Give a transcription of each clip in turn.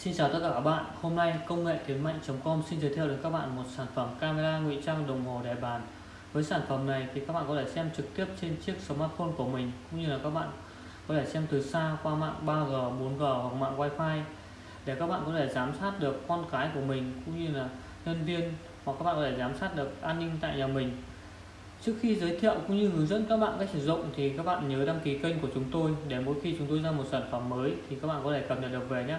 Xin chào tất cả các bạn. Hôm nay công nghệ tiến mạnh.com xin giới thiệu đến các bạn một sản phẩm camera ngụy trang đồng hồ đèn bàn. Với sản phẩm này thì các bạn có thể xem trực tiếp trên chiếc smartphone của mình cũng như là các bạn có thể xem từ xa qua mạng 3G, 4G hoặc mạng Wi-Fi để các bạn có thể giám sát được con cái của mình cũng như là nhân viên hoặc các bạn có thể giám sát được an ninh tại nhà mình. Trước khi giới thiệu cũng như hướng dẫn các bạn cách sử dụng thì các bạn nhớ đăng ký kênh của chúng tôi để mỗi khi chúng tôi ra một sản phẩm mới thì các bạn có thể cập nhật được về nhé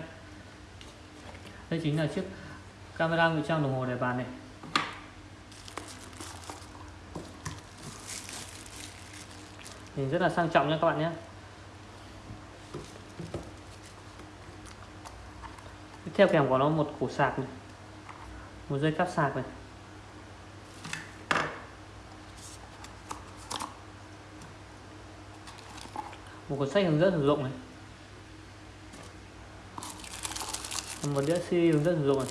đây chính là chiếc camera ngụy trang đồng hồ để bàn này. Nhìn rất là sang trọng nha các bạn nhé. Tiếp theo kèm của nó một củ sạc này, một dây cáp sạc này. Một cuốn sách hướng dẫn sử dụng này. Một đĩa CD hướng dẫn sử dụng này.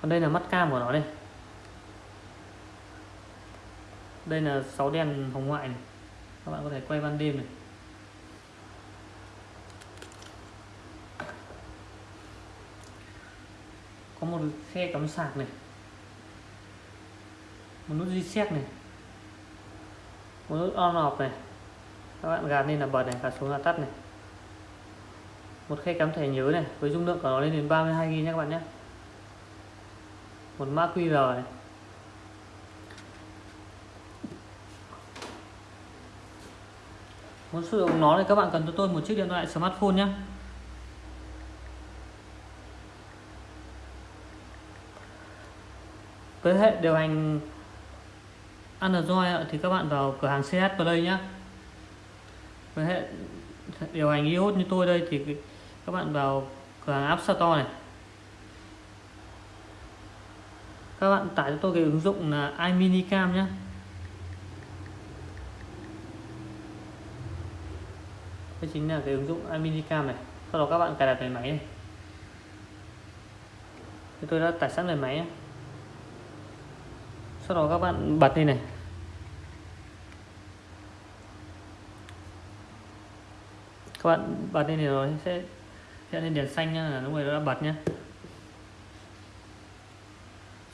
Còn đây là mắt cam của nó đây. Đây là 6 đèn hồng ngoại này. Các bạn có thể quay ban đêm này. Có một khe cắm sạc này. Một nút reset này. Một nút on off này. Các bạn gạt lên là bật này, gạt xuống là tắt này một khe cắm thẻ nhớ này, với dung lượng của nó lên đến 32 GB nhé các bạn nhé. Một mã QR này. Muốn sử dụng nó thì các bạn cần cho tôi một chiếc điện thoại smartphone nhé. Với hệ điều hành Android thì các bạn vào cửa hàng CH Play nhé. Với hệ điều hành iOS như tôi đây thì các bạn vào cửa hàng App Store này. Các bạn tải cho tôi cái ứng dụng là iMinicam nhé đây chính là cái ứng dụng iMinicam này. Sau đó các bạn cài đặt về máy này. Thì tôi đã tải sẵn về máy nhé. sau đó các bạn bật lên này. Các bạn bật lên thì nó sẽ hiện lên đèn xanh nhá, là lúc này nó đã bật nhé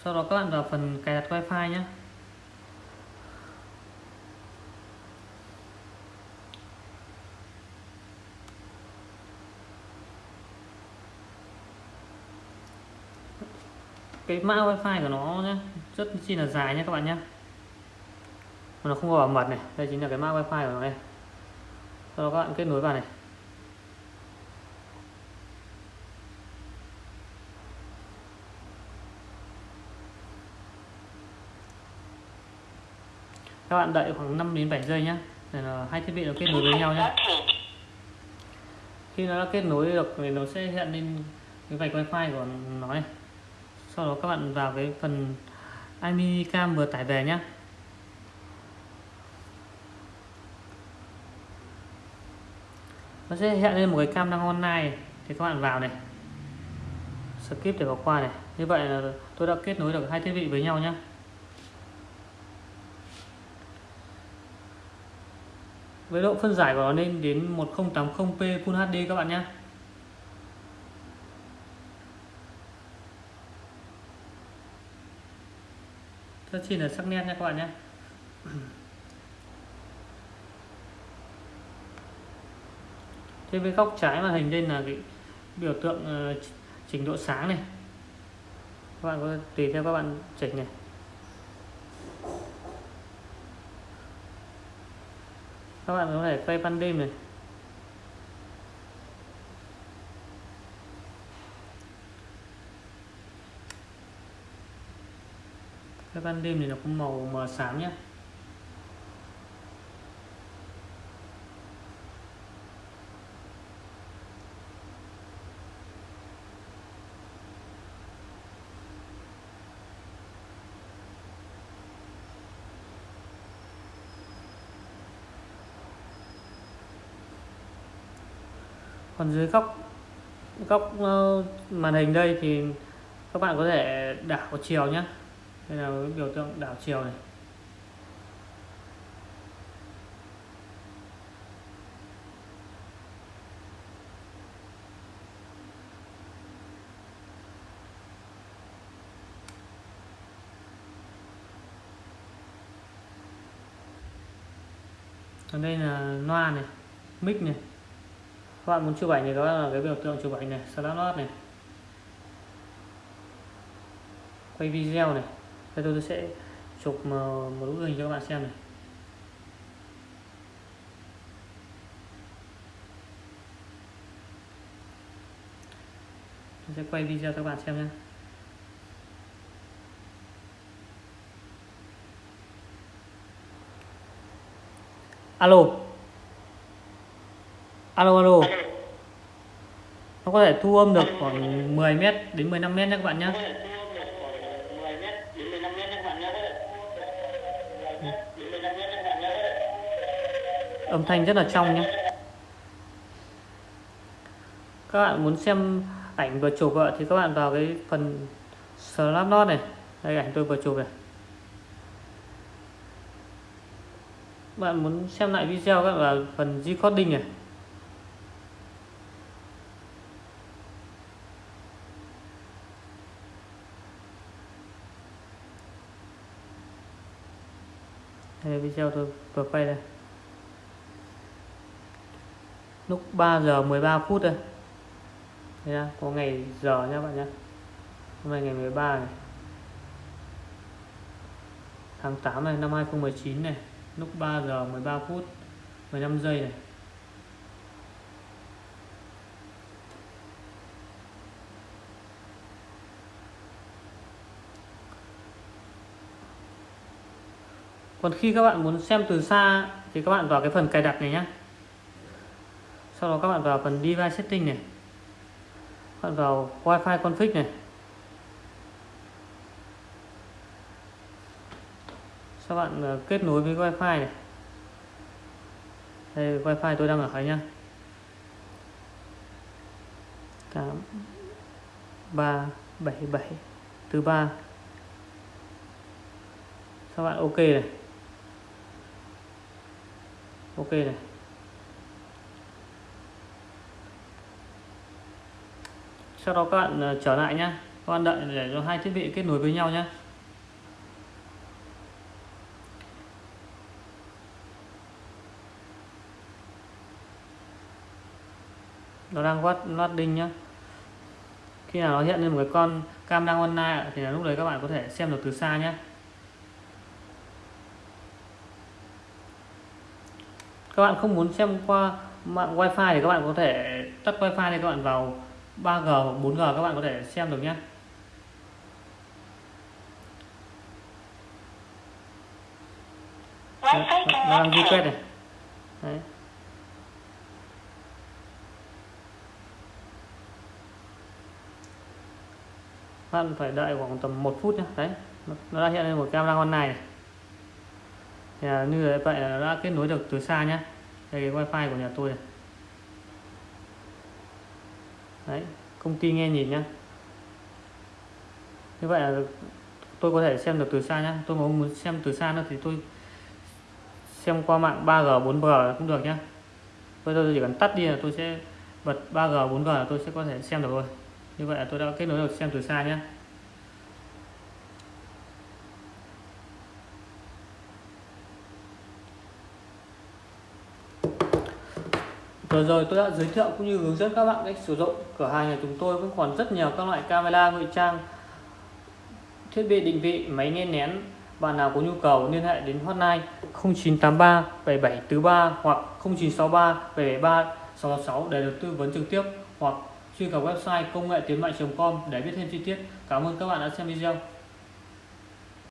sau đó các bạn vào phần cài đặt wifi nhé cái mã wifi của nó nhé rất chi là dài nhé các bạn nhé nó không có bảo mật này, đây chính là cái mã wifi của nó đây. Sau đó các bạn kết nối vào này. Các bạn đợi khoảng 5 đến 7 giây nhé để là hai thiết bị nó kết nối với nhau nhé khi nó đã kết nối được thì nó sẽ hiện lên cái vạch wifi của nó này. Sau đó các bạn vào cái phần iMinicam vừa tải về nhé nó sẽ hiện lên một cái cam đang online thì các bạn vào này. Skip để bỏ qua này. Như vậy là tôi đã kết nối được hai thiết bị với nhau nhé với độ phân giải của nó lên đến 1080p Full HD các bạn nhé. Rất chi là sắc nét nha các bạn nhé. Thế với góc trái màn hình đây là cái biểu tượng ờ, trình chỉnh độ sáng này. Các bạn có tùy theo các bạn chỉnh này. Các bạn có thể quay ban đêm này. Cái ban đêm thì nó có màu mờ xám nhé còn dưới góc góc ờ, màn hình đây thì các bạn có thể đảo chiều nhé đây là biểu tượng đảo chiều này. Còn đây là loa này, mic này các bạn muốn chụp ảnh thì đó là cái biểu tượng chụp ảnh này snapshot này. Quay video này. Đây tôi sẽ chụp một bức hình cho các bạn xem này. Tôi sẽ quay video cho các bạn xem nhé. Alo alo alo. Nó có thể thu âm được khoảng 10 mét đến 15 mét nhé các bạn nhé âm thanh rất là trong nhé các bạn muốn xem ảnh vừa chụp vợ thì các bạn vào cái phần Snapchat này. Đây ảnh tôi vừa chụp này. Bạn muốn xem lại video các bạn vào phần recording này đây video tôi vừa quay đây. Lúc 3 giờ 13 phút đây. Đây có ngày giờ nha bạn nhé hôm nay ngày 13 này. Tháng 8 này, năm 2019 này. Lúc 3 giờ 13 phút 15 giây này. Còn khi các bạn muốn xem từ xa thì các bạn vào cái phần cài đặt này nhé sau đó các bạn vào phần device setting này. Các bạn vào wifi config này. Các bạn ờ, kết nối với wifi này. Đây, wifi tôi đang ở đấy nhá. 8 3 7 7 thứ ba. Các bạn ok này ok này. Sau đó các bạn ờ, trở lại nhé, các bạn đợi để cho hai thiết bị kết nối với nhau nhé nó đang quát loading nhá. Khi nào nó hiện lên một cái con cam đang online thì là lúc đấy các bạn có thể xem được từ xa nhé các bạn không muốn xem qua mạng wifi thì các bạn có thể tắt wifi thì các bạn vào 3G hoặc 4G các bạn có thể xem được nhé. Nó đang ghi quét này. Đấy. bạn phải đợi khoảng tầm một phút nhé. Đấy nó đã hiện lên một camera online này thì là như vậy là đã kết nối được từ xa nhé đây cái wifi của nhà tôi này. Đấy, công ty nghe nhìn nhá. Như vậy là tôi có thể xem được từ xa nhé tôi muốn xem từ xa nữa thì tôi xem qua mạng 3G 4G cũng được nhé bây giờ tôi chỉ cần tắt đi là tôi sẽ bật 3G 4G là tôi sẽ có thể xem được rồi. Như vậy là tôi đã kết nối được xem từ xa nhé Vừa rồi, tôi đã giới thiệu cũng như hướng dẫn các bạn cách sử dụng cửa hàng nhà chúng tôi vẫn còn rất nhiều các loại camera, ngụy trang, thiết bị, định vị, máy nghe nén bạn nào có nhu cầu liên hệ đến hotline 0983 7743 hoặc 0963 773 666 để được tư vấn trực tiếp, hoặc truy cập website công nghệ tiến mạnh.com để biết thêm chi tiết. Cảm ơn các bạn đã xem video.